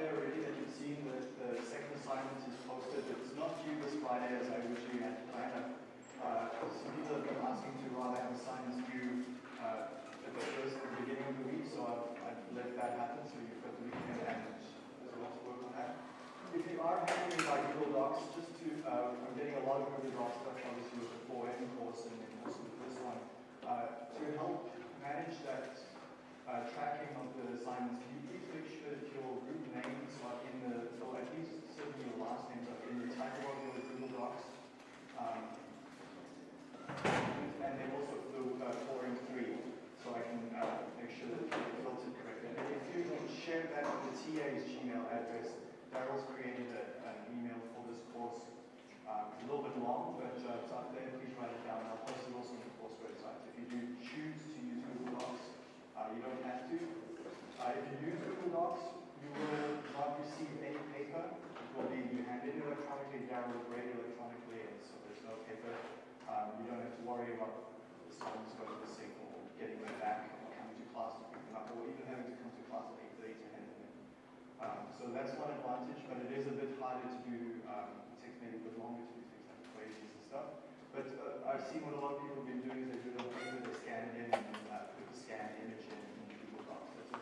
there already that you've seen that the second assignment is posted. It's not due this Friday as I originally had planned. Uh, some people have been asking to rather have assignments due uh, at the first, at the beginning of the week, so I've, I've let that happen. So you've got the weekend and there's a lot to work on that. If you are handling by Google Docs, just to, uh, I'm getting a lot of Google Docs stuff obviously with the 4M course and also with this one. Uh, to help manage that uh, tracking of the assignments, you sure that your group names are in the, or at least certainly your last names are in the title of your Google Docs. Um, and then also the uh, 4 and 3, so I can uh, make sure that it's filtered correctly. And if you can share that with the TA's Gmail address, Daryl's created a, an email for this course. It's a little bit long, but uh, it's up there. Please write it down. I'll post it also on the course website. If you do choose to use Google Docs, uh, you don't have to. Uh, if you use Google Docs, you will not receive any paper. It will be you hand it electronically, will grade electronically, and so there's no paper. Um, you don't have to worry about the students going to the sink or getting them back or coming to class to pick them up, or even having to come to class at 8.30 to hand them in. Um, so that's one advantage, but it is a bit harder to do, um, it takes maybe a bit longer to do things like equations and stuff. But uh, I've seen what a lot of people have been doing is they do it on paper, they scan it in, and uh, put the scanned image in, in Google Docs. That's also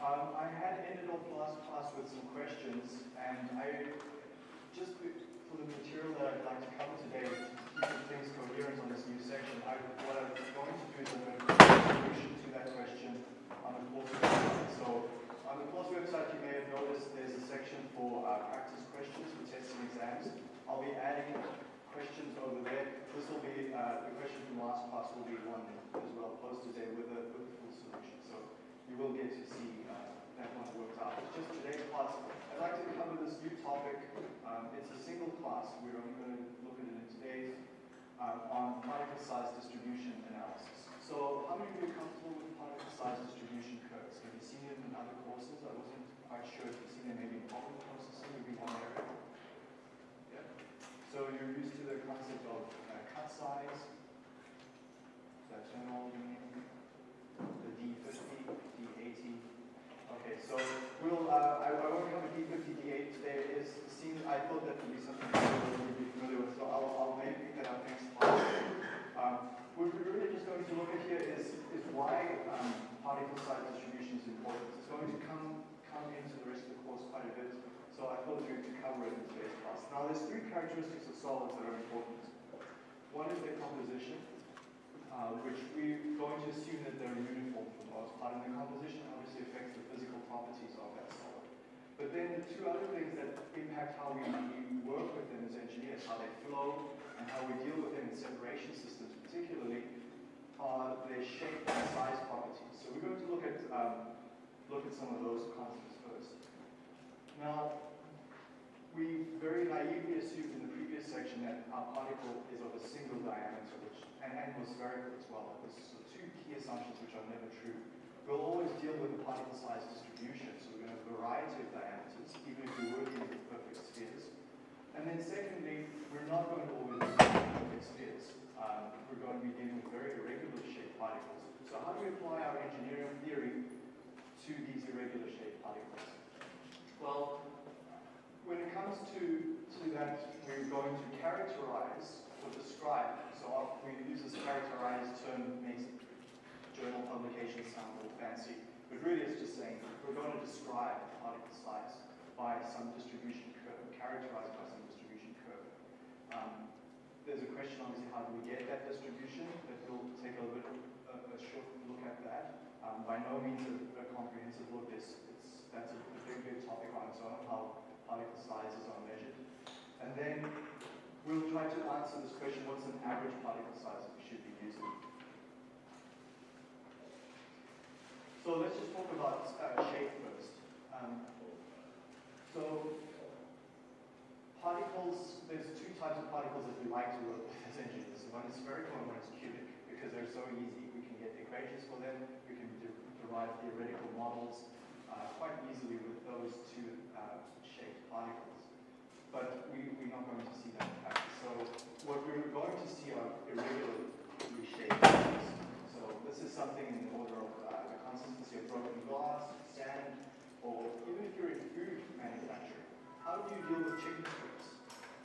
Um, I had ended off last class with some questions, and I just for the material that I'd like to cover today, to keep things coherent on this new section, I, what I'm going to do is I'm going to a solution to that question on the course website. So on the course website, you may have noticed there's a section for uh, practice questions for tests and exams. I'll be adding questions over there. This will be uh, the question from last class will be one as well posted today with a with a full solution. So you will get to see uh, that one worked out. It's just today's class. I'd like to cover this new topic. Um, it's a single class. We're only going to look at it in today's um, on particle size distribution analysis. So how many of you are comfortable with particle size distribution curves? Have you seen it in other courses? I wasn't quite sure if you've seen it maybe in problem processing, maybe one area. So you're used to the concept of uh, cut size. General meaning? The D50, D80. Okay, so we'll, uh, I, I won't cover D50, D80 today. It seems, I thought that would be something that you would be familiar with, so I'll, I'll maybe pick that up next. Um, what we're really just going to look at here is, is why um, particle size distribution is important. It's going to come, come into the rest of the course quite a bit, so I thought we to cover it in today's class. Now, there's three characteristics of solids that are important. One is their composition, uh, which we're going to assume that they're uniform for the most part, and the composition obviously affects the physical properties of that solid. But then the two other things that impact how we work with them as engineers, how they flow, and how we deal with them in separation systems particularly, are their shape and size properties. So we're going to look at, um, look at some of those concepts first. Now, we very naively assumed in the previous section that our particle is of a single diameter, which and, and was spherical as well. This is two key assumptions which are never true. We'll always deal with the particle size distribution, so we're going to have a variety of diameters, even if we were dealing with perfect spheres. And then secondly, we're not going to always deal with perfect spheres. Um, we're going to be dealing with very irregular shaped particles. So how do we apply our engineering theory to these irregular shaped particles? Well, when it comes to, to that, we're going to characterize or describe. So we use this characterized term, makes journal publications sound a little fancy, but really it's just saying we're going to describe particle size by some distribution curve, characterized by some distribution curve. Um, there's a question, obviously, how do we get that distribution? But we'll take a, bit, a, a short look at that. Um, by no means a, a comprehensive look. It's, it's, that's a, a big, big topic on its own, how particle sizes are measured. And then we'll try to answer this question, what's an average particle size that we should be using? So let's just talk about uh, shape first. Um, so particles, there's two types of particles that we like to work with as engineers. One is spherical and one is cubic, because they're so easy. We can get equations for them, we can de derive theoretical models quite easily with those two uh, shaped particles. But we, we're not going to see that practice. So what we're going to see are irregularly shaped particles. So this is something in the order of uh, the consistency of broken glass, sand, or even if you're in food manufacturing, how do you deal with chicken strips?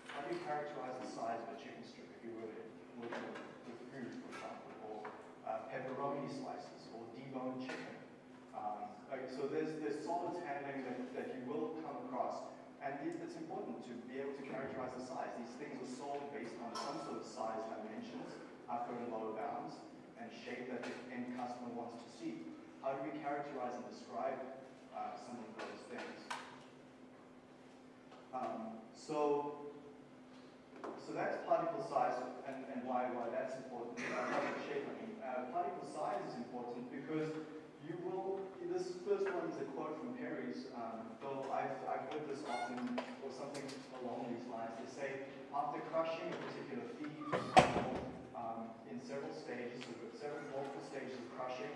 How do you characterize the size of a chicken strip if you were working with food, for example, or uh, pepperoni slices, or deboned chicken? Um, like, so there's, there's solids handling that, that you will come across, and it's important to be able to characterize the size. These things are sold based on some sort of size dimensions, upper and lower bounds, and shape that the end customer wants to see. How do we characterize and describe uh, some of those things? Um, so, so that's particle size and, and why, why that's important. Uh, shape, I mean. Uh, particle size is important because you will, this first one is a quote from Perry's, um, though I've, I've heard this often, or something along these lines. They say, after crushing a particular feed, um, in several stages, several multiple stages of crushing,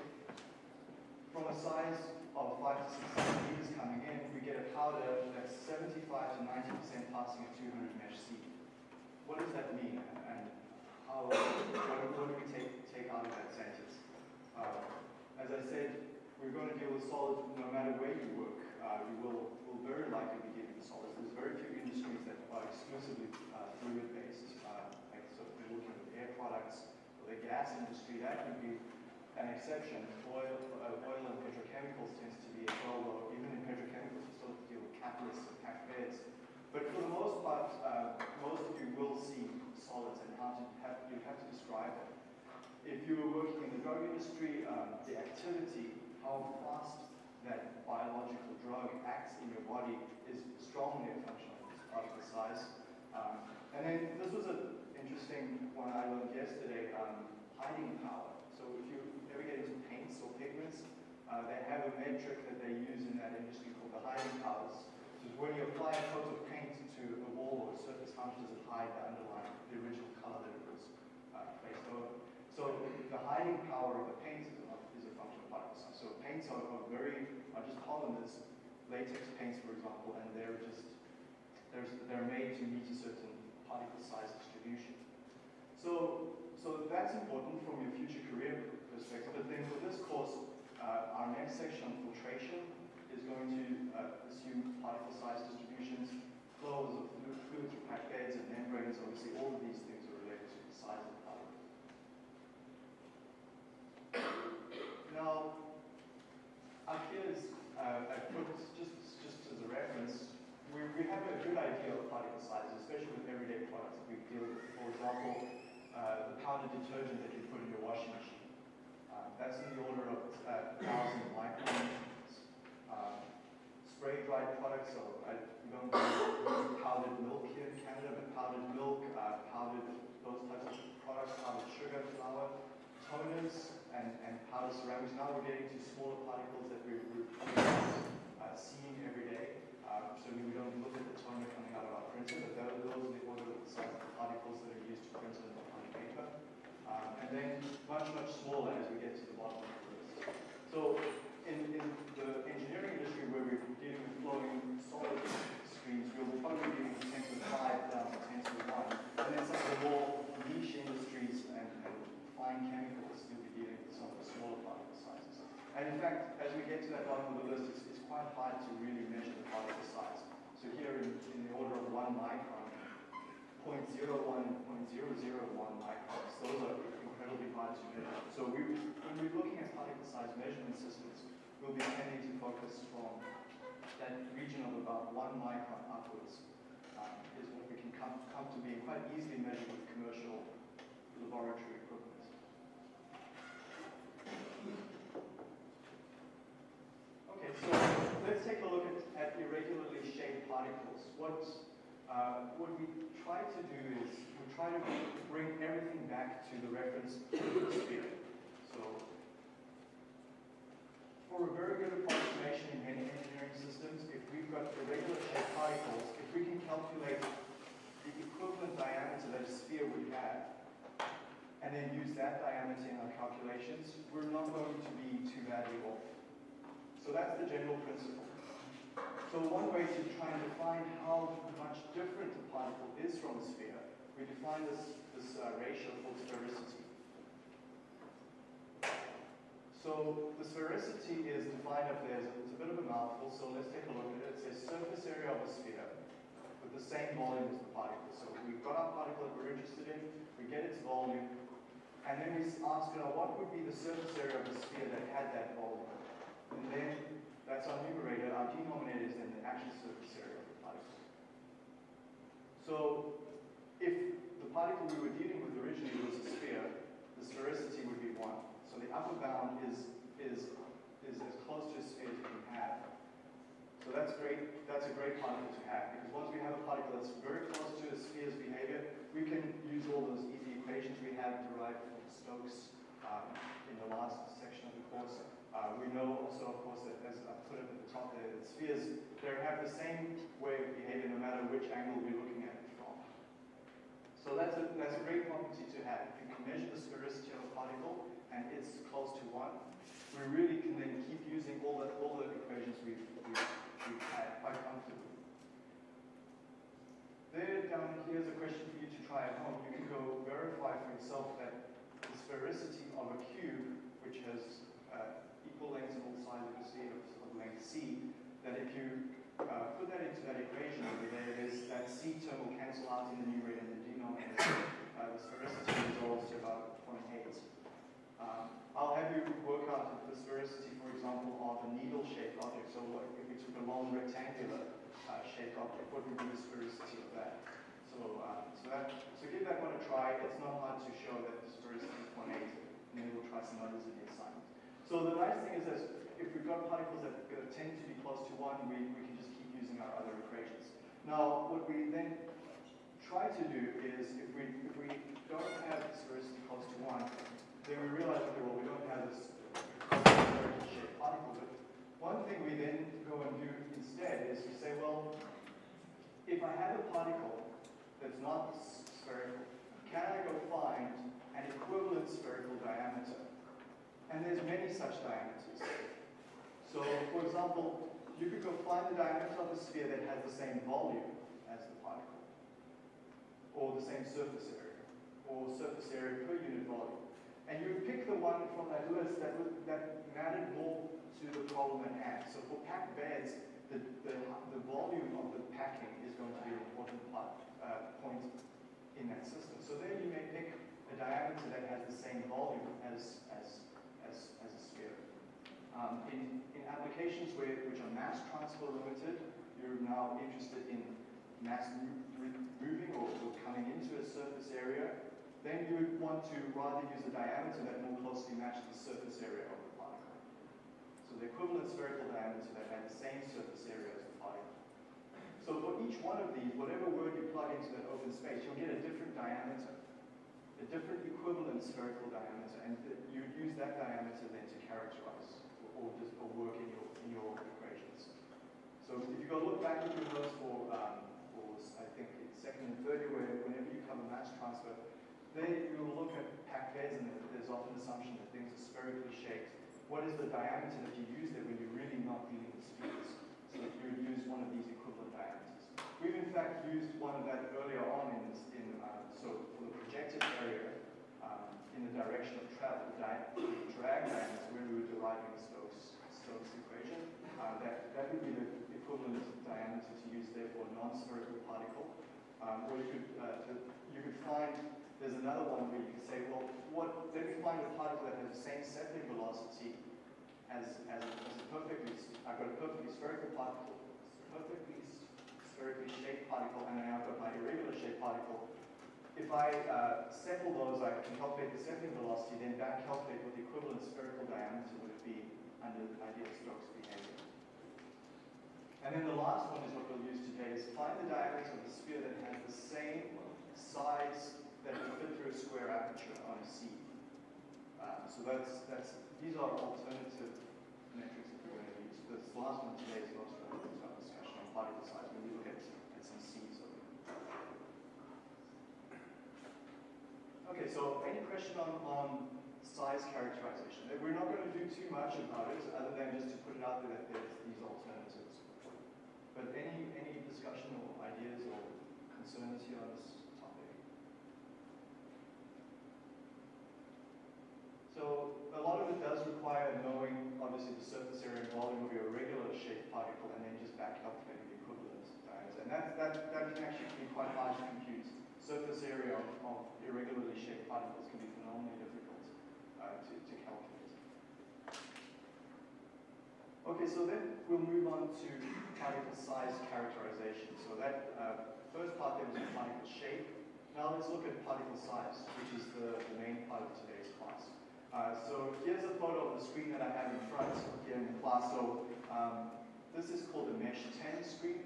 from a size of 5 to 6 centimeters coming in, we get a powder that's 75 to 90% passing a 200 mesh sieve. What does that mean? And how, what, what do we take, take out of that sentence? Uh, as I said, we're going to deal with solids no matter where you work. Uh, you will, will very likely be dealing with solids. There's very few industries that are exclusively uh, fluid-based. Uh, like so if you're looking at air products or the gas industry, that would be an exception. Oil, uh, oil and petrochemicals tends to be as well, though even in petrochemicals you still deal with catalysts and beds. But for the most part, uh, most of you will see solids and how to have, you have to describe them if you were working in the drug industry, um, the activity, how fast that biological drug acts in your body is strongly a function of particle size. Um, and then this was an interesting one I learned yesterday, um, hiding power. So if you ever get into paints or pigments, uh, they have a metric that they use in that industry called the hiding powers. So when you apply a coat of paint to a wall or a surface, how much does it hide the underlying, the original color that it was uh, placed over? So the hiding power of the paint is a, function of particle size. So paints are, are very, are just polymers, latex paints, for example, and they're just, they're, they're made to meet a certain particle size distribution. So, so that's important from your future career perspective. But then for this course, uh, our next section on filtration is going to uh, assume particle size distributions, flows of fluid, fluid through packed and membranes. Obviously, all of these things are related to the size of the particle. Now, up here is, uh, I put just, just as a reference, we, we have a good idea of particle sizes, especially with everyday products that we deal with. For example, powdered detergent that you put in your washing machine. Uh, that's in the order of uh, 1,000 microns. Uh, spray dried products, so I don't powdered milk here in Canada, but powdered milk, uh, powdered those types of products, powdered sugar, flour, toners, and, and powder ceramics. Now we're getting to smaller particles that we're, we're uh, seeing every day. Uh, so we don't look at the toner coming out of our printer, but those, are the order of the size of the particles that are used to print paper. Um, and then much, much smaller as we get to the bottom of the list. So in, in the engineering industry where we're dealing with flowing solid streams, we'll probably be dealing with 10 to the 5 down to 10 to the 1. And then some of the more niche industries and, and fine chemicals, you'll be dealing with some of the smaller particle sizes. And in fact, as we get to that bottom of the list, it's, it's quite hard to really measure the particle size. So here in, in the order of one micron, 0.01 and 0.001 microns, those are hard to. So we, when we're looking at particle size measurement systems, we'll be tending to focus from that region of about one micron upwards um, is what we can come, come to be quite easily measured with commercial laboratory equipment. Okay, so let's take a look at, at irregularly shaped particles. What, uh, what we try to do is we try to bring everything back to the reference sphere. So for a very good approximation in many engineering systems, if we've got irregular shaped particles, if we can calculate the equivalent diameter that a sphere would have, and then use that diameter in our calculations, we're not going to be too badly off. So that's the general principle. So one way to try and define how much different a particle is from a sphere, we define this, this uh, ratio called sphericity. So the sphericity is defined up there. It's a bit of a mouthful, so let's take a look at it. It says surface area of a sphere with the same volume as the particle. So we've got our particle that we're interested in, we get its volume, and then we ask, you know, what would be the surface area of a sphere that had that volume? And then that's our numerator. Our denominator is then the actual surface area of the particle. So if the particle we were dealing with originally was a sphere, the sphericity would be 1. So the upper bound is, is, is as close to a sphere as you can have. So that's great. That's a great particle to have because once we have a particle that's very close to a sphere's behavior, we can use all those easy equations we have derived from Stokes um, in the last section of the course. Uh, we know also, of course, that as I put it at the top there, that spheres they have the same way of behavior no matter which angle we're looking at it from. So that's a that's a great property to have. If you can measure the sphericity of a particle and it's close to one. We really can then keep using all the all the equations we've, we've, we've had quite comfortably. There down here's a question for you to try at home. You can go verify for yourself that the sphericity of a cube, which has uh, lengths and all sides of of, of length c, that if you uh, put that into that equation over there, there's that c term will cancel out in the numerator and the denominator. Uh, the sphericity resolves to about 0.8. Um, I'll have you work out the sphericity, for example, of a needle-shaped object. So if we took a long rectangular uh, shaped object, what would be the sphericity of that? So, um, so, that, so give that one a try. It's not hard to show that the sphericity is 0.8, and then we'll try some others in the assignment. So the nice thing is that if we've got particles that tend to be close to 1, we, we can just keep using our other equations. Now, what we then try to do is, if we, if we don't have sphericity close to 1, then we realize, okay, well, we don't have this shaped particle. But one thing we then go and do instead is to say, well, if I have a particle that's not spherical, can I go find an equivalent spherical diameter? And there's many such diameters. So, for example, you could go find the diameter of a sphere that has the same volume as the particle, or the same surface area, or surface area per unit volume. And you would pick the one from that list that, that mattered more to the problem at hand. So for packed beds, the, the, the volume of the packing is going to be an important part, uh, point in that system. So then you may pick a diameter that has the same volume as, as, as, as a sphere. Um, in, in applications where, which are mass transfer limited, you're now interested in mass moving or, or coming into a surface area then you would want to rather use a diameter that more closely matches the surface area of the particle. So the equivalent spherical diameter that had the same surface area as the particle. So for each one of these, whatever word you plug into that open space, you'll get a different diameter, a different equivalent spherical diameter, and you would use that diameter then to characterize or, just or work in your in your equations. So if you go look back at your notes for, um, for I think it's second and third year, whenever you cover mass transfer, then you will look at packed beds and there's often assumption that things are spherically shaped. What is the diameter that you use there when you're really not dealing with spheres? So you would use one of these equivalent diameters. We've in fact used one of that earlier on in this, in, uh, so for the projected area um, in the direction of travel, drag diameter when we were deriving Stokes, Stokes equation, uh, that, that would be the equivalent diameter to use there for a non-spherical particle. Um, or you could, uh, to, you could find there's another one where you can say, well, what, let me find a particle that has the same settling velocity as, as, a, as a perfectly, I've got a perfectly spherical particle, perfectly spherically shaped particle, and then I've got my irregular shaped particle. If I uh, settle those, I can calculate the settling velocity, then back calculate what the equivalent spherical diameter would be under the ideal Stokes behavior. And then the last one is what we'll use today, is find the diameter of the sphere that has the same size that will fit through a square aperture on a sieve. Um, so that's, that's, these are alternative metrics that we're going to use. This last one today is most of our discussion on particle size when we look at, at some sieves. Okay, so any question on, on size characterization? We're not going to do too much about it other than just to put it out there that there's these alternatives. But any, any discussion or ideas or concerns here on this topic? So a lot of it does require knowing obviously, the surface area and volume of your regular shaped particle and then just back calculate the equivalent diameter. And that, that, that can actually be quite hard to compute. Surface area of, irregularly shaped particles can be phenomenally difficult uh, to, to calculate. Okay, so then we'll move on to particle size characterization. So that uh, first part there was particle shape. Now let's look at particle size, which is the, the main part of today's class. Uh, so here's a photo of the screen that I have in front here in the class. So um, this is called a mesh 10 screen.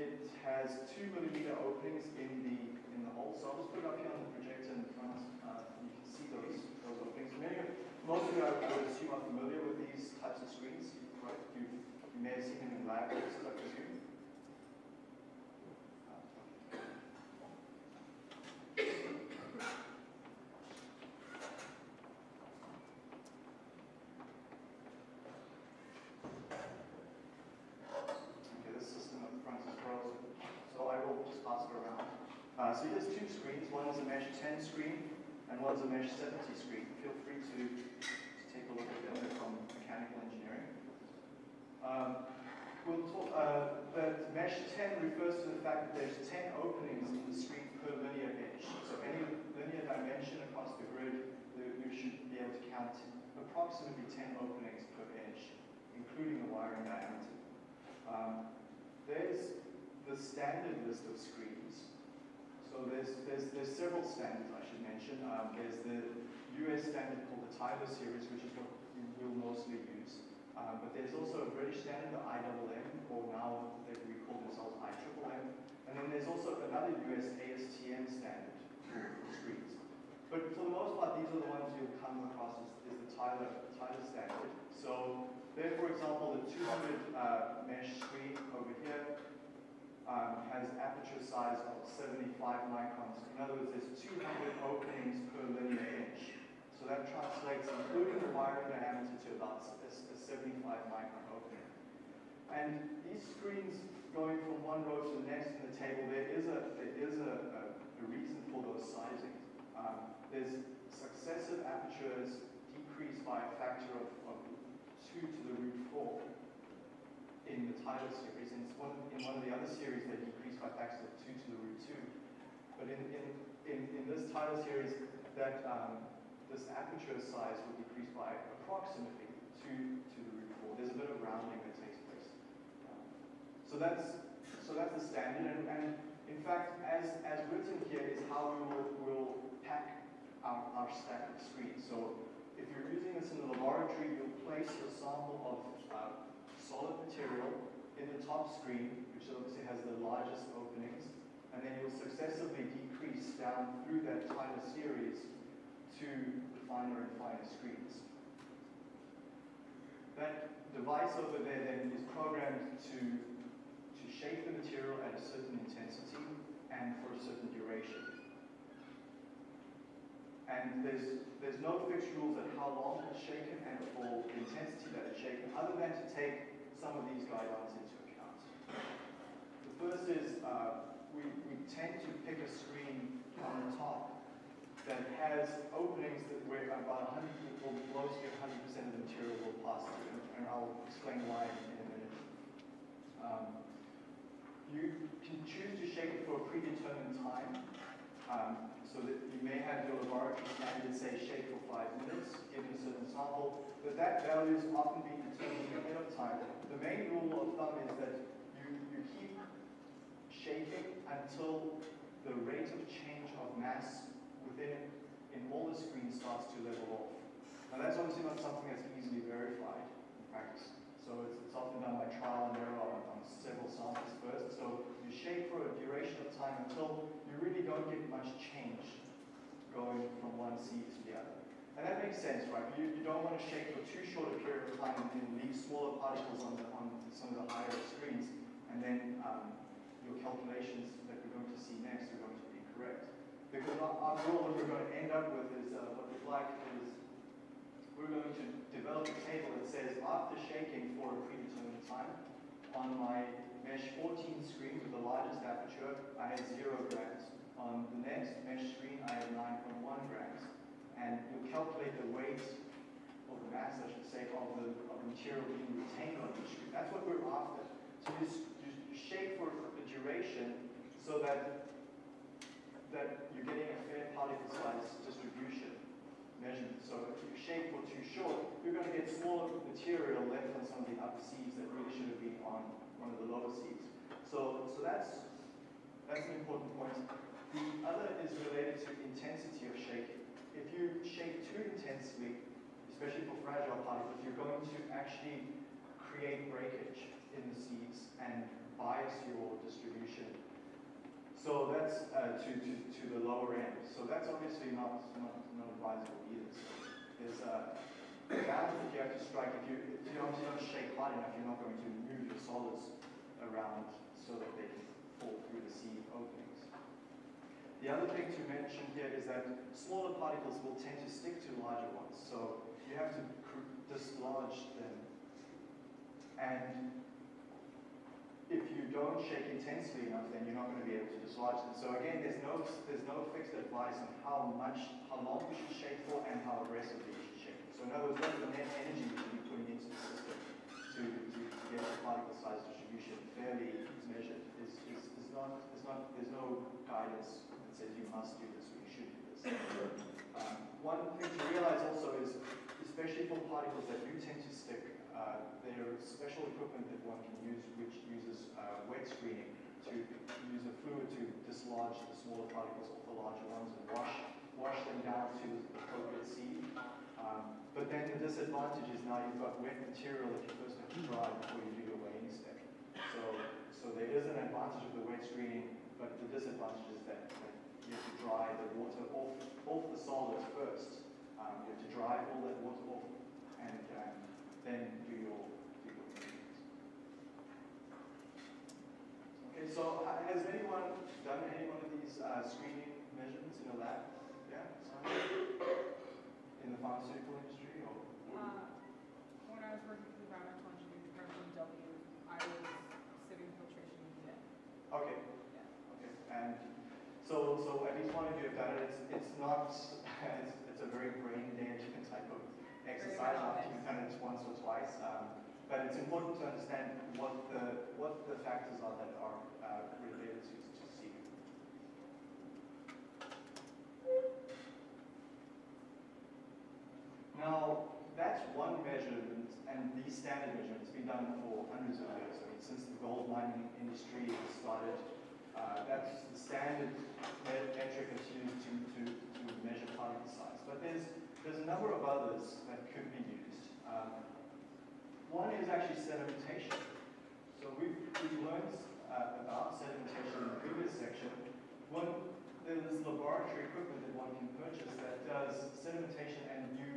It has two millimeter openings in the in. So I'll just put it up here on the projector in front. Uh, you can see those those openings. Many of, most of you I would assume are familiar with these types of screens, right? You, you may have seen them in lab courses, I presume. Okay, this system up front is frozen, so I will just pass it around. Uh, so here's two screens. One is a mesh 10 screen, and one's a mesh 70 screen. Feel free to, to take a look at them. They're from mechanical engineering. Um, we'll talk, uh, that mesh 10 refers to the fact that there's 10 openings in the screen per linear edge. So any linear dimension across the grid, you should be able to count approximately 10 openings per edge, including the wiring diameter. Um, there's the standard list of screens. So there's, there's, there's several standards I should mention. Um, there's the US standard called the Tyler series, which is what we will mostly use. Um, but there's also a British standard, the IMM, or now they we call themselves IMMM. And then there's also another US ASTM standard for screens. But for the most part, these are the ones you'll come across is, is the Tyler, Tyler standard. So there, for example, the 200 uh, mesh screen over here um, has aperture size of 75 microns. In other words, there's 200 openings per linear inch. So that translates, including the wiring diameter, to about a, a 75 micron opening. And these screens going from one row to the next in the table, there is a, there is a, a, a reason for those sizings. Um, there's successive apertures decreased by a factor of, of 2 to the root 4 in the Tyler series. In one, in one of the other series, they decreased by factors of 2 to the root 2. But in, in, in, in this Tyler series, that um, this aperture size will decrease by approximately 2 to the root 4. There's a bit of rounding that takes place. So that's so that's the standard, and, and in fact, as, as written here is how we will, will pack our, our of screens. So if you're using this in the laboratory, you'll place your sample of uh, solid material in the top screen, which obviously has the largest openings, and then you'll successively decrease down through that Tyler series to finer and finer screens. That device over there then is programmed to, to shape the material at a certain intensity and for a certain duration. And there's, there's no fixed rules at how long it's shaken and for the intensity that it's shaken, other than to take some of these guidelines into account. The first is uh, we, we tend to pick a screen on the top that has openings that where about 100 people, mostly 100% of the material will pass through, and, I'll explain why in a minute. Um, you can choose to shake it for a predetermined time, um, so that you may have your laboratory standard say shake for five minutes, given a certain sample, but that value is often being determined ahead of time. The main rule of thumb is that you, you keep shaking until the rate of change of mass within in all the screens starts to level off. Now that's obviously not something that's easily verified in practice. So it's, it's often done by trial and error on, on several samples first. So you shake for a duration of time until you really don't get much change going from one sieve to the other. And that makes sense, right? You, you don't want to shake for too short a period of time and then leave smaller particles on, the, on some of the higher screens, and then um, your calculations that we're going to see next are going to be incorrect. Because after all, what we're going to end up with is uh, what we'd like is we're going to develop a table that says after shaking for a predetermined time, on my mesh 14 screen with the largest aperture, I had zero grams. On the next mesh screen, I had 9.1 grams. And you'll calculate the weight or the mass, I should say, of the, of the material being retained on each screen. That's what we're after. So you, you shape for a duration so that, that you're getting a fair particle size distribution measurement. So if you shape for too short, you're going to get smaller material left on some of the upper sieves that really should have been on one of the lower sieves. So, so that's, that's an important point. The other is related to intensity of shaking. If you shake too intensely, especially for fragile particles, you're going to actually create breakage in the sieves and bias your distribution. So that's uh, to, to, to the lower end. So that's obviously not, not, not advisable either. So there's a balance that you have to strike. If you, if you obviously don't shake hard enough, you're not going to move your solids around so that they fall through the sieve openings. The other thing to mention here is that smaller particles will tend to stick to larger ones. So you have to dislodge them. And if you don't shake intensely enough, then you're not going to be able to dislodge them. So again, there's no there's no fixed advice on how much, how long you should shake for, and how aggressively you should shake. So in other words, what's the net energy you should be putting into the system to, to, to get the particle size distribution fairly measured is, is, is not is not there's no guidance that says you must do this or you should do this. Um, one thing to realize also is, especially for particles that do tend to stick, uh, there is special equipment that one can use which uses uh, wet screening to use a fluid to dislodge the smaller particles off the larger ones and wash wash them down to the appropriate sieve. Um, but then the disadvantage is now you've got wet material that you first have to dry before you do your weighing step. So, so there is an advantage of the wet screening, but the disadvantage is that, that you have to dry the water off, off the solids first. Um, you have to dry all that water off and um, then do your, do your measurements. Okay, so has anyone done any one of these uh, screening measurements in a lab? Yeah? Someone? In the pharmaceutical industry or? Uh, When I was working for the environmental engineering department in W, I was sitting filtration unit. Okay, Yeah. okay. And so, so at least one of you have done it. It's, it's not, it's, it's a very brain damaging exercise after you've done it once or twice. Um, but it's important to understand what the, what the factors are that are uh, related to, to C. Now, that's one measurement, and these standard measurements have been done for hundreds of years. I mean, since the gold mining industry started, uh, that's the standard me- metric that's used to, to, to measure particle size. But there's, there's a number of others that could be used. Um, one is actually sedimentation. So we've, we've learned uh, about sedimentation in the previous section. One, there's laboratory equipment that one can purchase that does sedimentation and you,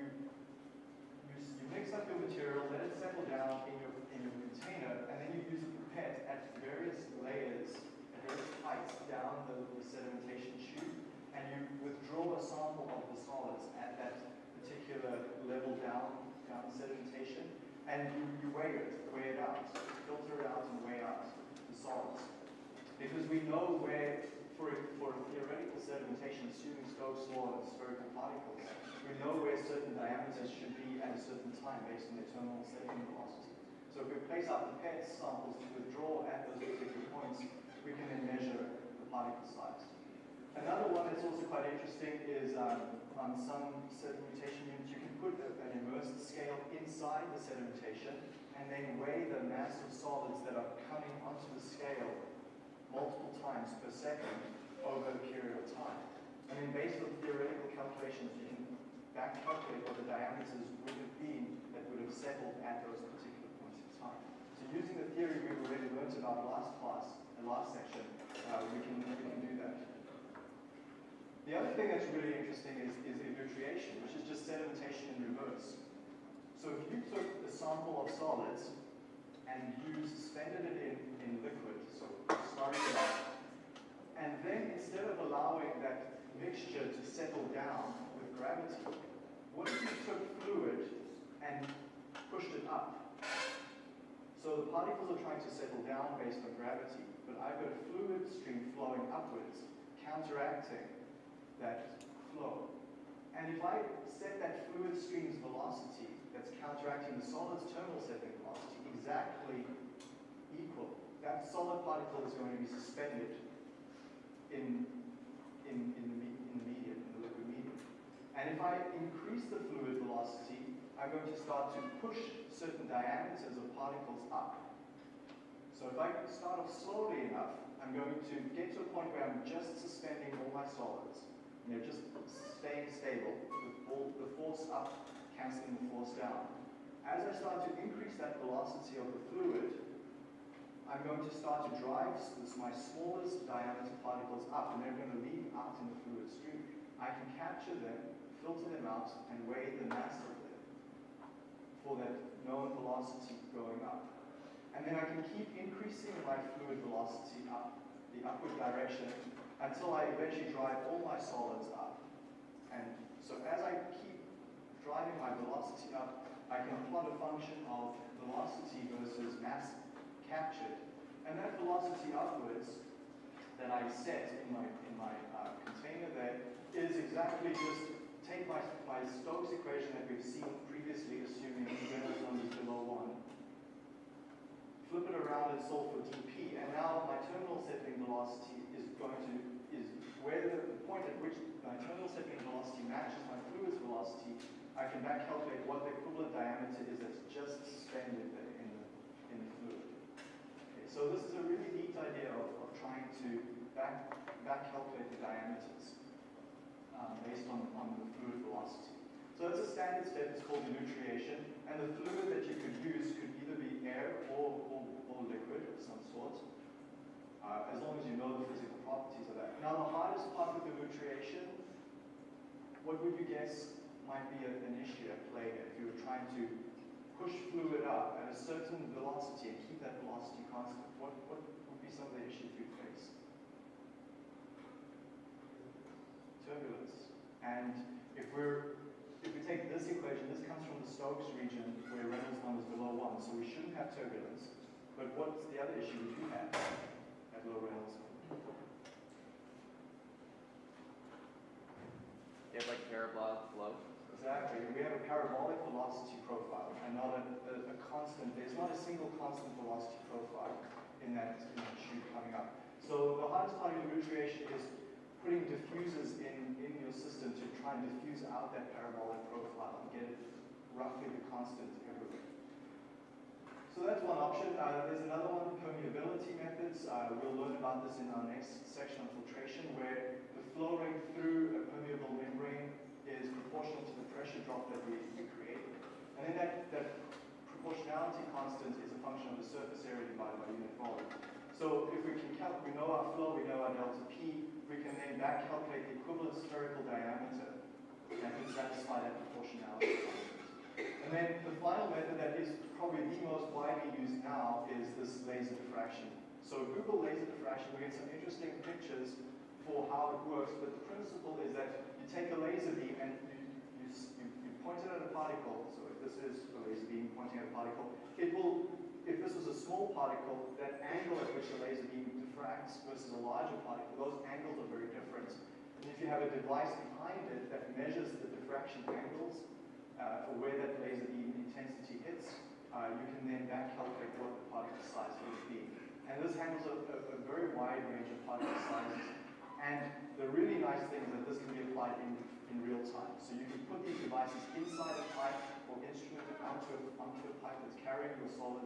you, you mix up your material, let it settle down in your, in your container, and then you use a pipette at various layers, at various heights down the, the sedimentation tube, and you withdraw a sample of the solids at that particular level down, down sedimentation, and you, you weigh it, weigh it out, filter it out and weigh out the solids. Because we know where, for, for theoretical sedimentation, assuming Stokes law of spherical particles, we know where certain diameters should be at a certain time based on their terminal setting velocity. So if we place our pipette samples to withdraw at those particular points, we can then measure the particle size. Another one that's also quite interesting is um, on some sedimentation units, you can put an immersed scale inside the sedimentation and then weigh the mass of solids that are coming onto the scale multiple times per second over a period of time. And then based on theoretical calculations, you can back calculate what the diameters would have been that would have settled at those particular points in time. So using the theory we've already learned about last class, the last section, uh, we, can, we can do. The other thing that's really interesting is, is elutriation, which is just sedimentation in reverse. So if you took a sample of solids and you suspended it in, in liquid, so slurried it and then instead of allowing that mixture to settle down with gravity, what if you took fluid and pushed it up? So the particles are trying to settle down based on gravity, but I've got a fluid stream flowing upwards, counteracting that flow. And if I set that fluid stream's velocity that's counteracting the solid's terminal setting velocity exactly equal, that solid particle is going to be suspended in, in, in, the, in the medium, in the liquid medium. And if I increase the fluid velocity, I'm going to start to push certain diameters of particles up. So if I start off slowly enough, I'm going to get to a point where I'm just suspending all my solids. And they're just staying stable, all the force up canceling the force down. As I start to increase that velocity of the fluid, I'm going to start to drive this, my smallest diameter particles up, and they're going to leave out in the fluid stream. I can capture them, filter them out, and weigh the mass of them for that known velocity going up. And then I can keep increasing my fluid velocity up, the upward direction, until I eventually drive all my solids up. And so as I keep driving my velocity up, I can plot a function of velocity versus mass captured. And that velocity upwards that I set in my, in my uh, container there is exactly just take my, my Stokes equation that we've seen previously, assuming Reynolds number is below 1, flip it around and solve for dp, and now my terminal settling velocity is going to, is where the the point at which my terminal settling velocity matches my fluid's velocity, I can back calculate what the equivalent diameter is that's just suspended in the, in the fluid. Okay, so this is a really neat idea of, of trying to back, back calculate the diameters um, based on, on the fluid velocity. So that's a standard step, it's called elutriation, and the fluid that you could use could either be air or, liquid of some sort, uh, as long as you know the physical properties of that. Now the hardest part with elutriation, what would you guess might be an issue at play if you were trying to push fluid up at a certain velocity and keep that velocity constant? What, what would be some of the issues you'd face? turbulence. And if we're, if we take this equation, this comes from the Stokes region where Reynolds number is below one, so we shouldn't have turbulence. But what's the other issue we do have at low Reynolds? You have like parabolic flow. Exactly, we have a parabolic velocity profile and not a, a, a constant, there's not a single constant velocity profile in that, in that tube coming up. So the hardest part of elutriation is putting diffusers in, in your system to try and diffuse out that parabolic profile and get it roughly the constant everywhere. So that's one option. Uh, there's another one, permeability methods. Uh, we'll learn about this in our next section on filtration, where the flow rate through a permeable membrane is proportional to the pressure drop that we, create. And then that, that proportionality constant is a function of the surface area divided by unit volume. So if we can calc, we know our flow, we know our delta P, we can then back calculate the equivalent spherical diameter that can satisfy that proportionality. And then the final method that is probably the most widely used now is this laser diffraction. So Google laser diffraction, we get some interesting pictures for how it works, but the principle is that you take a laser beam and you, you, you, point it at a particle. So if this is a laser beam pointing at a particle, it will, if this was a small particle, that angle at which the laser beam diffracts versus a larger particle, those angles are very different. And if you have a device behind it that measures the diffraction angles, uh, for where that laser beam intensity hits, uh, you can then back calculate what the particle size would be. And this handles a, a, a very wide range of particle sizes. And the really nice thing is that this can be applied in, in real time. So you can put these devices inside a pipe or instrument it onto a, onto a pipe that's carrying your solid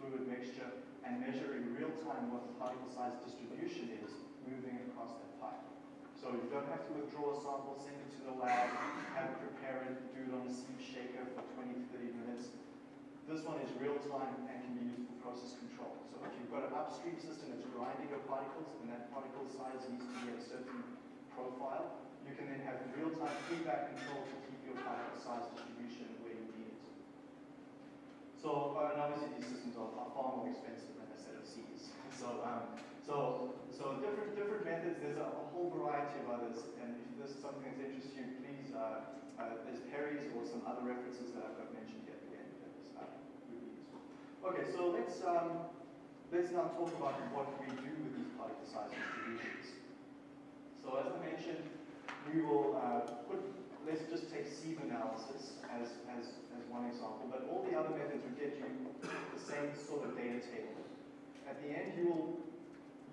fluid mixture and measure in real time what the particle size distribution is moving across that pipe. So you don't have to withdraw a sample, send it to the lab, have it prepare it, do it on a sieve shaker for 20, 30 minutes. This one is real time and can be used for process control. So if you've got an upstream system that's grinding your particles and that particle size needs to be a certain profile, you can then have real time feedback control to keep your particle size distribution where you need it. So, uh, and obviously these systems are, are far more expensive than a set of sieves. So, um, so, so different, different methods, there's a, a whole variety of others, and if this is something that interests you, please, uh, uh, there's Perry's or some other references that I've got mentioned here at the end uh. Okay, so let's, um, let's now talk about what we do with these particle size distributions. So as I mentioned, we will uh, put, let's just take sieve analysis as, as, as one example, but all the other methods will get you the same sort of data table. At the end, you will,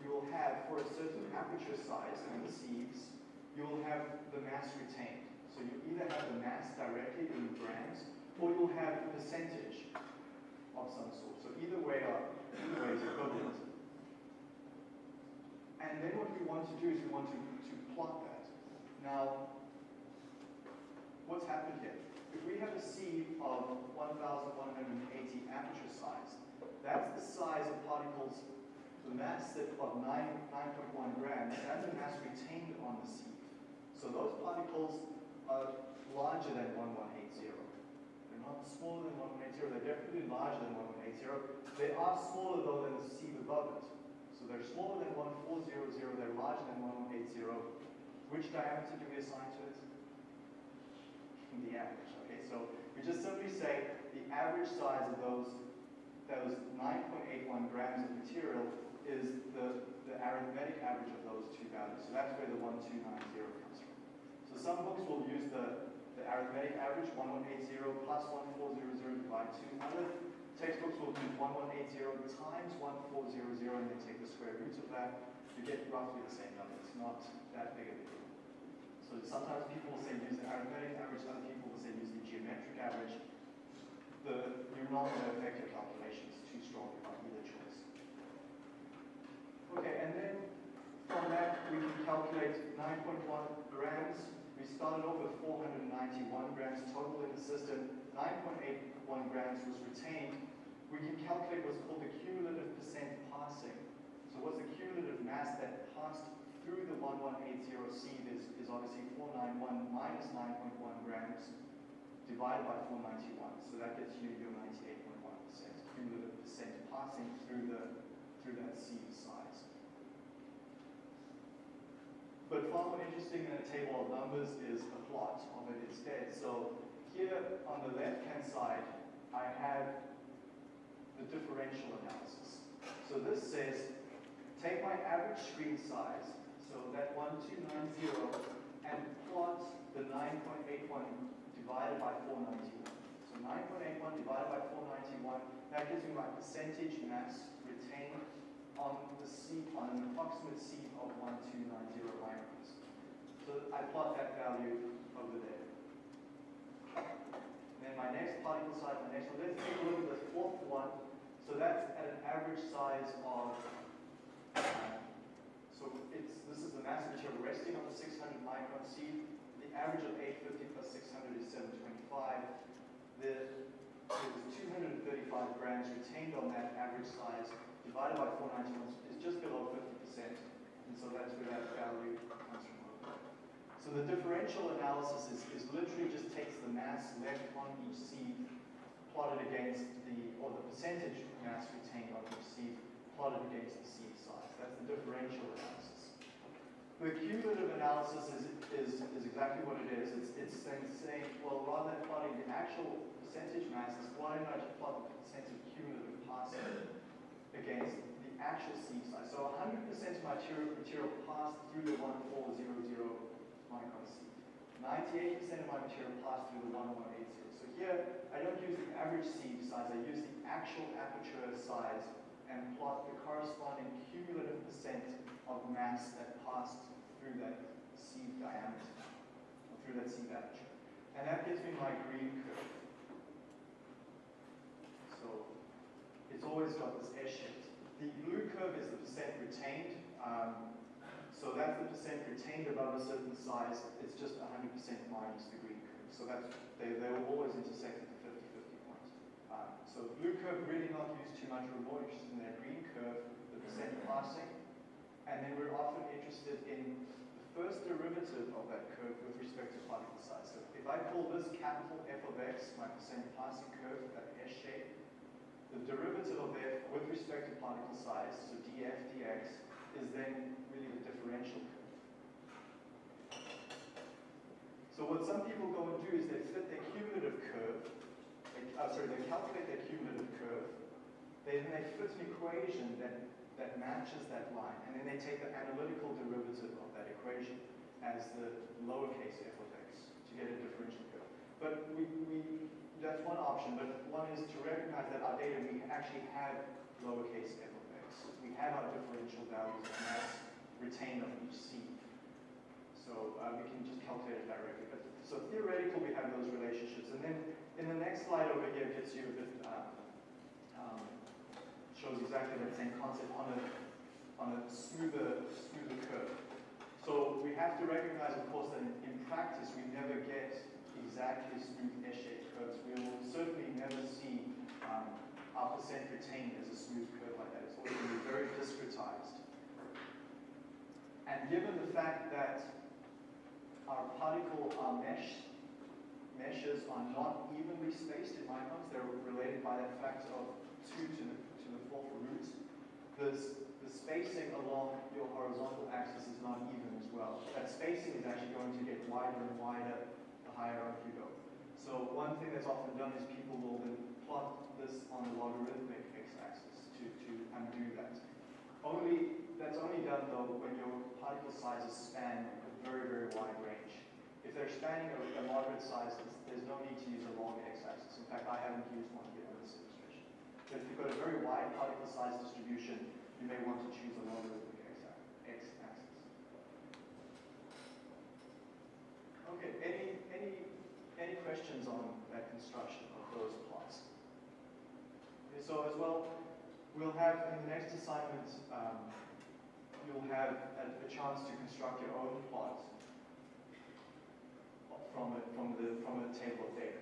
you will have, for a certain aperture size and the sieves, you will have the mass retained. So you either have the mass directly in grams, or you'll have a percentage of some sort. So either way are, either way is equivalent. And then what we want to do is we want to, to plot that. Now, what's happened here? If we have a sieve of 1,180 aperture size, that's the size of particles, the mass of 9, 9.1 grams, that's the mass retained on the sieve. So those particles are larger than 1180. They're not smaller than 1180, they're definitely larger than 1180. They are smaller though than the sieve above it. So they're smaller than 1400, they're larger than 1180. Which diameter do we assign to it? The average, okay? So we just simply say the average size of those, those 9.81 grams of material is the, the arithmetic average of those two values. So that's where the 1290 comes from. So some books will use the, the arithmetic average, 1180 plus 1400 divided 2. Other textbooks will do 1180 times 1400 and then take the square root of that. You get roughly the same number. It's not that big of a deal. So sometimes people will say use the arithmetic average, other people will say use the geometric average. The, you're not going to affect your calculations too strongly. Okay, and then from that we can calculate 9.1 grams. We started off with 491 grams total in the system. 9.81 grams was retained. We can calculate what's called the cumulative percent passing. So what's the cumulative mass that passed through the 1180 sieve is, is obviously 491 minus 9.1 grams divided by 491. So that gets you your 98.1% cumulative percent passing through the through that size. But far more interesting than a table of numbers is a plot of it instead. So here on the left-hand side, I have the differential analysis. So this says, take my average screen size, so that 1290, and plot the 9.81 divided by 491. So 9.81 divided by 491, that gives me my percentage mass retained on the sieve, on an approximate sieve of 1290 microns. So I plot that value over there. And then my next particle size, my next one, let's take a look at the fourth one. So that's at an average size of, so it's, this is the mass material resting on the 600 micron sieve. The average of 850 plus 600 is 725. The, there's 235 grams retained on that average size divided by 491 is just below 50%, and so that's where that value comes from. So the differential analysis is, is literally just takes the mass left on each sieve, plotted against the, or the percentage mass retained on each sieve, plotted against the sieve size. That's the differential analysis. The cumulative analysis is, is, is exactly what it is. It's, it's saying, well, rather than plotting the actual percentage masses, why don't plot the percentage cumulative passing against the actual size. So 100% of material, material passed through the 1400 micron sieve. 98% of my material passed through the 1180. So here, I don't use the average sieve size, I use the actual aperture size and plot the corresponding cumulative percent of mass that passed through that sieve diameter, or through that sieve aperture. And that gives me my green curve. So it's always got this S-shaped. The blue curve is the percent retained. Um, so that's the percent retained above a certain size. It's just 100% minus the green curve. So that's, they, they will always intersect at the 50-50 point. Um, so blue curve really not used too much. We're more interested in that green curve, the percent passing. And then we're often interested in the first derivative of that curve with respect to particle size. So if I call this capital F of x, my percent passing curve, that S shape, the derivative of f with respect to particle size, so df dx, is then really the differential curve. So what some people go and do is they fit their cumulative curve, they, uh, sorry, they calculate their cumulative curve, they, then they fit an equation that, that matches that line, and then they take the analytical derivative of that equation as the lowercase f of x to get a differential curve. But we, we that's one option, but one is to recognize that our data, we actually have lowercase f of x. We have our differential values of mass retained on each sieve. So uh, we can just calculate it directly. But, so theoretically, we have those relationships. And then in the next slide over here gets you a bit, um, um, shows exactly that same concept on a, on a smoother, smoother curve. So we have to recognize, of course, that in, in practice, we never get exactly smooth S-shaped curves. We will certainly never see um, our percent retained as a smooth curve like that. It's always going to be very discretized. And given the fact that our particle, our mesh, meshes are not evenly spaced in microns, they're related by that factor of 2 to the, to the fourth root, the, the spacing along your horizontal axis is not even as well. That spacing is actually going to get wider and wider you go. So one thing that's often done is people will then plot this on the logarithmic x-axis to, to undo that. Only, that's only done though when your particle sizes span a very, very wide range. If they're spanning a, a moderate size, there's- there's no need to use a log x-axis. In fact, I haven't used one here in this illustration. But if you've got a very wide particle size distribution, you may want to choose a logarithmic x- x-axis. Okay, any, any, any questions on that construction of those plots? Okay, so as well, we'll have in the next assignment, um, you'll have a, a chance to construct your own plot from a, from the from a table of data,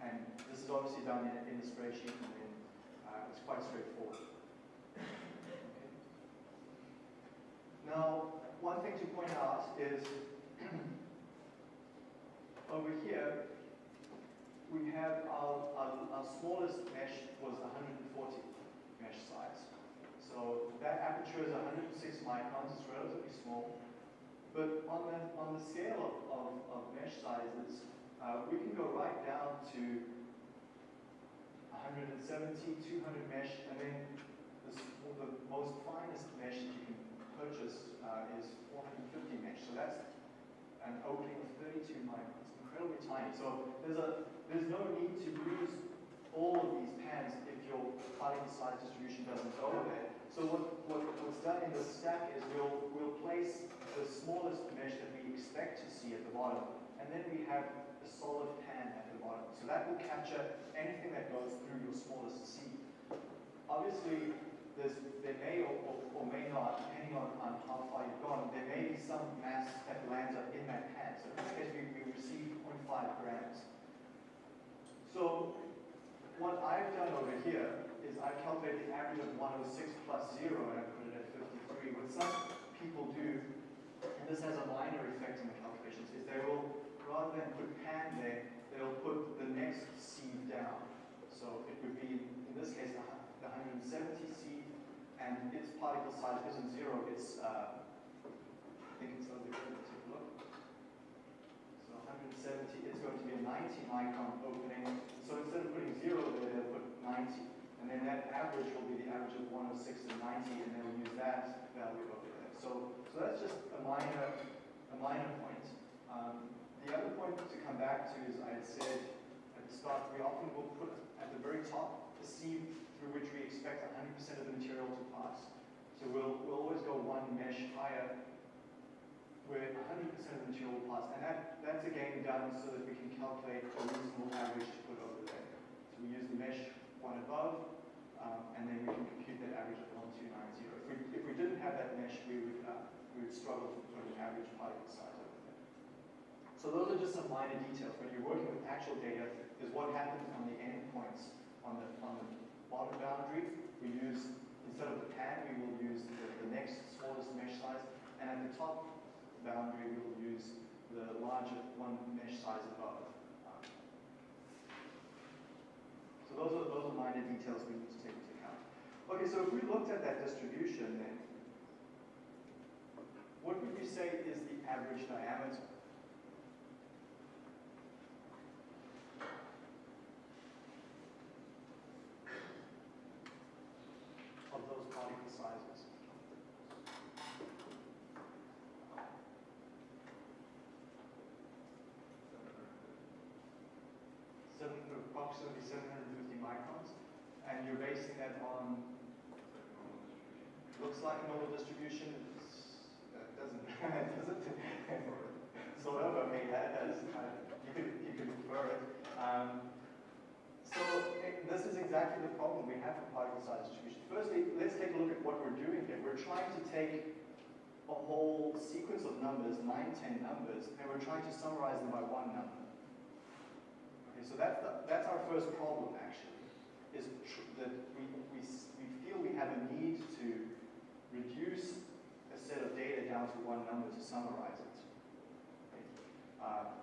and this is obviously done in, in a spreadsheet, and then, uh, it's quite straightforward. Okay. Now, one thing to point out is over here we have our, our, our smallest mesh was 140 mesh size. So that aperture is 106 microns, it's relatively small. But on the, on the scale of, of, of mesh sizes, uh, we can go right down to 170, 200 mesh, and then the, the most finest mesh that you can purchase uh, is 450 mesh. So that's an opening of 32 microns, incredibly tiny. So there's a there's no need to use all of these pans if your particle size distribution doesn't go there. So what, what, what's done in the stack is we'll, we'll place the smallest mesh that we expect to see at the bottom, and then we have a solid pan at the bottom. So that will capture anything that goes through your smallest sieve. Obviously, there may or, or, or may not, depending on, on how far you've gone, there may be some mass that lands up in that pan. So in this case, we, we receive 0.5 grams. So what I've done over here is I've calculated the average of 106 plus 0 and I put it at 53. What some people do, and this has a minor effect on the calculations, is they will, rather than put pan there, they'll put the next sieve down. So it would be, in this case, the 170 sieve, and its particle size isn't zero, it's, uh, I think it's over there, let's take a look. So 170, it's going to be a 90 micron opening. So instead of putting zero there, they'll put 90. And then that average will be the average of 106 and 90, and then we'll use that value over there. So, so that's just a minor, a minor point. Um, the other point to come back to is I had said at the start, we often will put at the very top the sieve through which we expect 100% of the material to pass. So we'll, we'll always go one mesh higher where 100% of the material will pass. And that, that's again done so that we can calculate a reasonable average to put over there. So we use the mesh one above, um, and then we can compute that average of 1290. If we, if we didn't have that mesh, we would, uh, we would struggle to put an average particle size over there. So those are just some minor details. When you're working with actual data, is what happens on the endpoints. On the, on the bottom boundary, we use, instead of the pan, we will use the, the next smallest mesh size, and at the top boundary, we will use the larger one mesh size above. So those are, those are minor details we need to take into account. Okay, so if we looked at that distribution then, what would we say is the average diameter? Of those particle sizes? seven, approximately 750 microns, and you're basing that on, looks like a normal distribution, that doesn't, doesn't, sort of, I mean, that, of, you could, you could infer it. Um, so this is exactly the problem we have with particle size distribution. Firstly, let's take a look at what we're doing here. We're trying to take a whole sequence of numbers, nine, ten numbers, and we're trying to summarize them by one number. So that's, the, that's our first problem, actually, is that we, we, we feel we have a need to reduce a set of data down to one number to summarize it. Okay? Uh,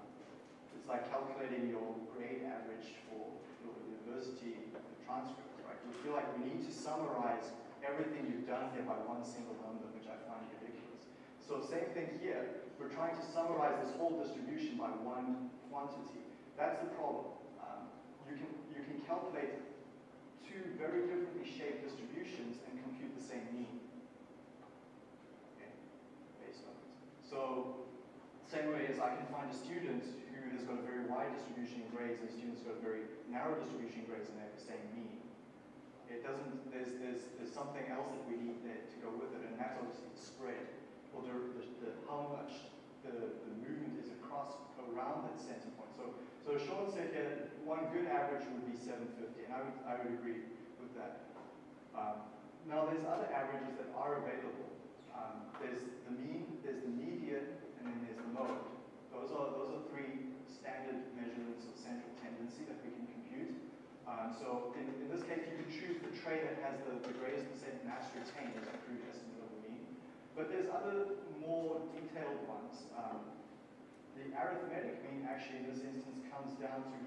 it's like calculating your grade average for your university transcript, right? We feel like we need to summarize everything you've done here by one single number, which I find ridiculous. So same thing here. We're trying to summarize this whole distribution by one quantity. That's the problem. Um, you can you can calculate two very differently shaped distributions and compute the same mean. Okay. So same way as I can find a student who has got a very wide distribution in grades and a student's got a very narrow distribution in grades and they have the same mean. It doesn't, there's, there's, there's something else that we need to go with it, and that's obviously the spread, or the, the, the how much the, the movement is across, around that center point. So, so Sean said here one good average would be 750, and I would, I would agree with that. Um, now, there's other averages that are available. Um, there's the mean, there's the median, and then there's the mode. Those are, those are three standard measurements of central tendency that we can compute. Um, so in, in this case, you can choose the tray that has the, the greatest percent mass retained as a crude estimate. But there's other more detailed ones. Um, the arithmetic mean actually in this instance comes down to,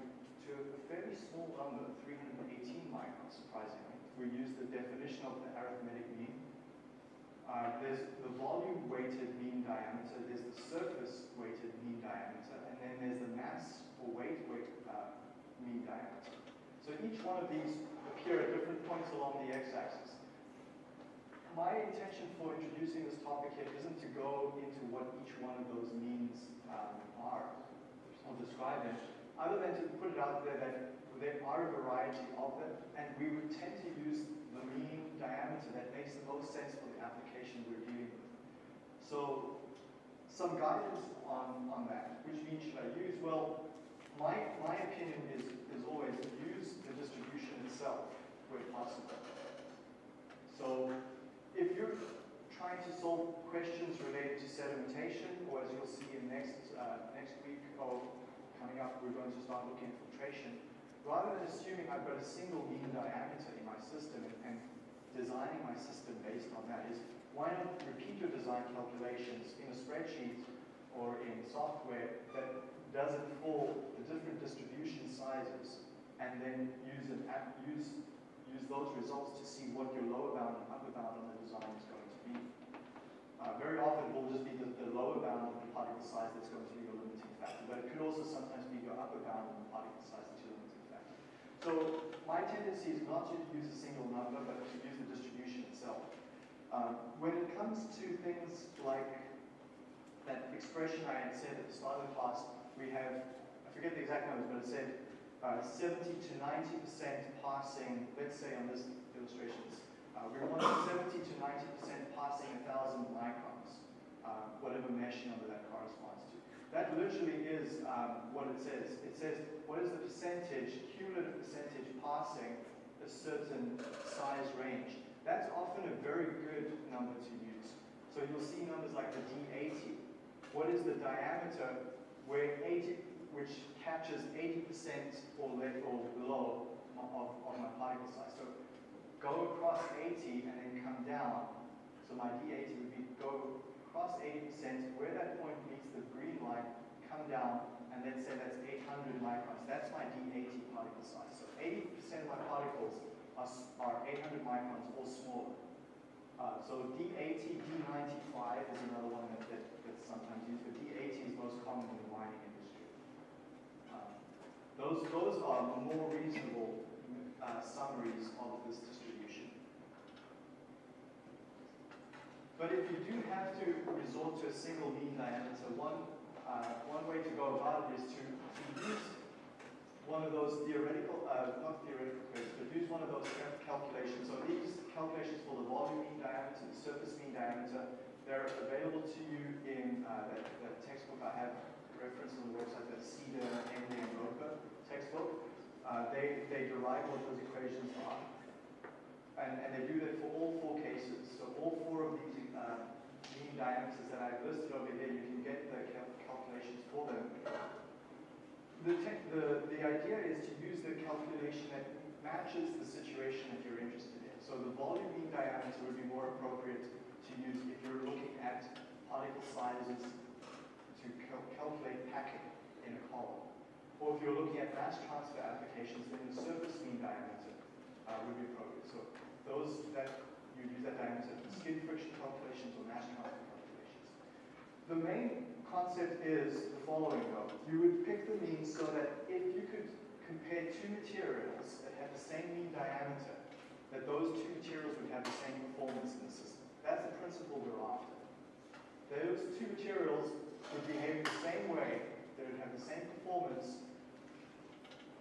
to a fairly small number, 318 microns, surprisingly. We use the definition of the arithmetic mean. Uh, there's the volume weighted mean diameter, there's the surface weighted mean diameter, and then there's the mass or weight weight uh, mean diameter. So each one of these appear at different points along the x-axis. My intention for introducing this topic here isn't to go into what each one of those means um, are or describe them, other than to put it out there that there are a variety of them, and we would tend to use the mean diameter that makes the most sense for the application we're dealing with. So, some guidance on, on that. Which mean should I use? Well, my, my opinion is, is always use the distribution itself where possible. So, if you're trying to solve questions related to sedimentation, or as you'll see in next, uh, next week, or coming up, we're going to start looking at filtration, rather than assuming I've got a single mean diameter in my system and, and designing my system based on that is, why not repeat your design calculations in a spreadsheet or in software that does it for the different distribution sizes and then use, an use, use those results to see what your lower bound and upper bound on the design is going to be. Uh, very often it will just be the, the lower bound of the particle size that's going to be your limiting factor, but it could also sometimes be your upper bound of the particle size that's your limiting factor. So my tendency is not to use a single number, but to use the distribution itself. Um, when it comes to things like that expression I had said at the start of the class, we have, I forget the exact numbers, but it said uh, 70 to 90% passing, let's say on this illustration, uh, we want 70 to 90% passing 1,000 microns, uh, whatever mesh number that corresponds to. That literally is um, what it says. It says, what is the percentage, cumulative percentage passing a certain size range? That's often a very good number to use. So you'll see numbers like the D80. What is the diameter where 80, which captures 80% or, or below of, of my particle size? So go across 80 and then come down. So my D80 would be go across 80%, where that point meets the green line, come down, and then say that's 800 microns. That's my D80 particle size. So 80% of my particles are, are 800 microns or smaller. Uh, so D80, D95 is another one that, that, that's sometimes used, but D80 is most common in the mining those, those are more reasonable uh, summaries of this distribution. But if you do have to resort to a single mean diameter, one, uh, one way to go about it is to, to use one of those theoretical, uh, not theoretical curves, but use one of those cal- calculations. So these calculations for the volume mean diameter, the surface mean diameter, they're available to you in uh, that, that textbook I have referenced on the website, that Seader, Henley, and Roper textbook. Uh, they, they derive what those equations are. And, and they do that for all four cases. So all four of these uh, mean diameters that I've listed over here, you can get the cal- calculations for them. The, the, the idea is to use the calculation that matches the situation that you're interested in. So the volume mean diameter would be more appropriate to use if you're looking at particle sizes to cal- calculate packing in a column. Or if you're looking at mass transfer applications, then the surface mean diameter uh, would be appropriate. So those that you use that diameter for skin friction calculations or mass transfer calculations. The main concept is the following though. You would pick the mean so that if you could compare two materials that have the same mean diameter, that those two materials would have the same performance in the system. That's the principle we're after. Those two materials would behave the same way, they would have the same performance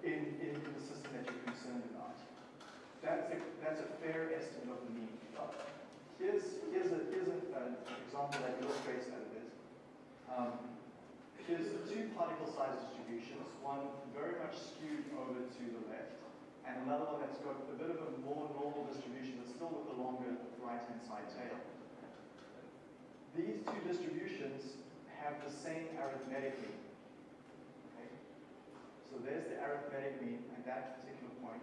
in, in the system that you're concerned about. That's a, that's a fair estimate of the mean. Here's, here's, a, here's a, an example that illustrates that a bit. Um, here's two particle size distributions, one very much skewed over to the left, and another one that's got a bit of a more normal distribution, but still with a longer right-hand side tail. These two distributions have the same arithmetic mean. So there's the arithmetic mean at that particular point.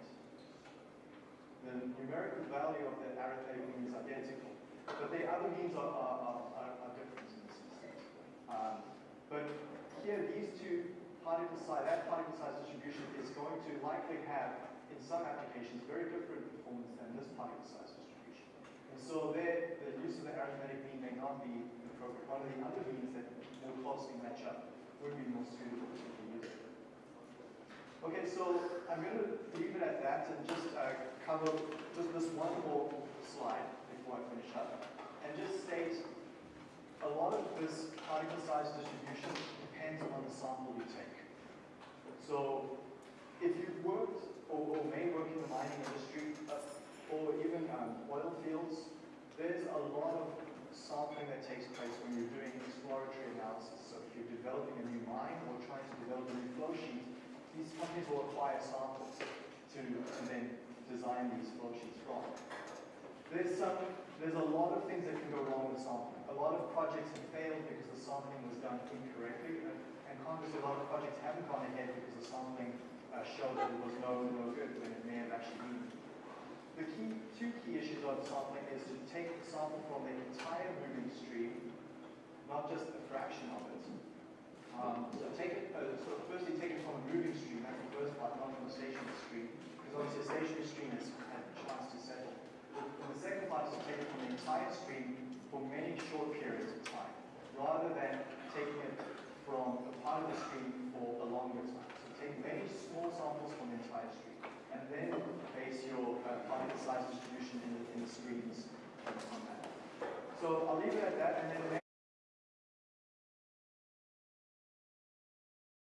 The numerical value of the arithmetic mean is identical, but the other means are, are, are, are, different in this instance. Um, but here, these two particle size, that particle size distribution is going to likely have, in some applications, very different performance than this particle size distribution. And so there, the use of the arithmetic mean may not be appropriate. One of the other means that more closely match up would be more suitable. Okay, so I'm going to leave it at that and just uh, cover just this one more slide before I finish up. And just state a lot of this particle size distribution depends on the sample you take. So if you've worked or, or may work in the mining industry uh, or even um, oil fields, there's a lot of sampling that takes place when you're doing exploratory analysis. So if you're developing a new mine or trying to develop a new flow sheet, these companies will acquire samples to, to then design these flow from. There's some, there's a lot of things that can go wrong with sampling. A lot of projects have failed because the sampling was done incorrectly, and, and conversely, a lot of projects haven't gone ahead because the sampling uh, showed that it was no, no good when it may have actually been. The key, two key issues of sampling is to take the sample from the entire moving stream, not just a fraction of it. Um, so take it, uh, so firstly take it from a moving stream, that's the first part, not from a stationary stream, because obviously a stationary stream has had a chance to settle. And the second part is to take it from the entire stream for many short periods of time, rather than taking it from a part of the stream for a longer time. So take many small samples from the entire stream, and then base your uh, particle size distribution in the, in the streams on that. So I'll leave it at that, and then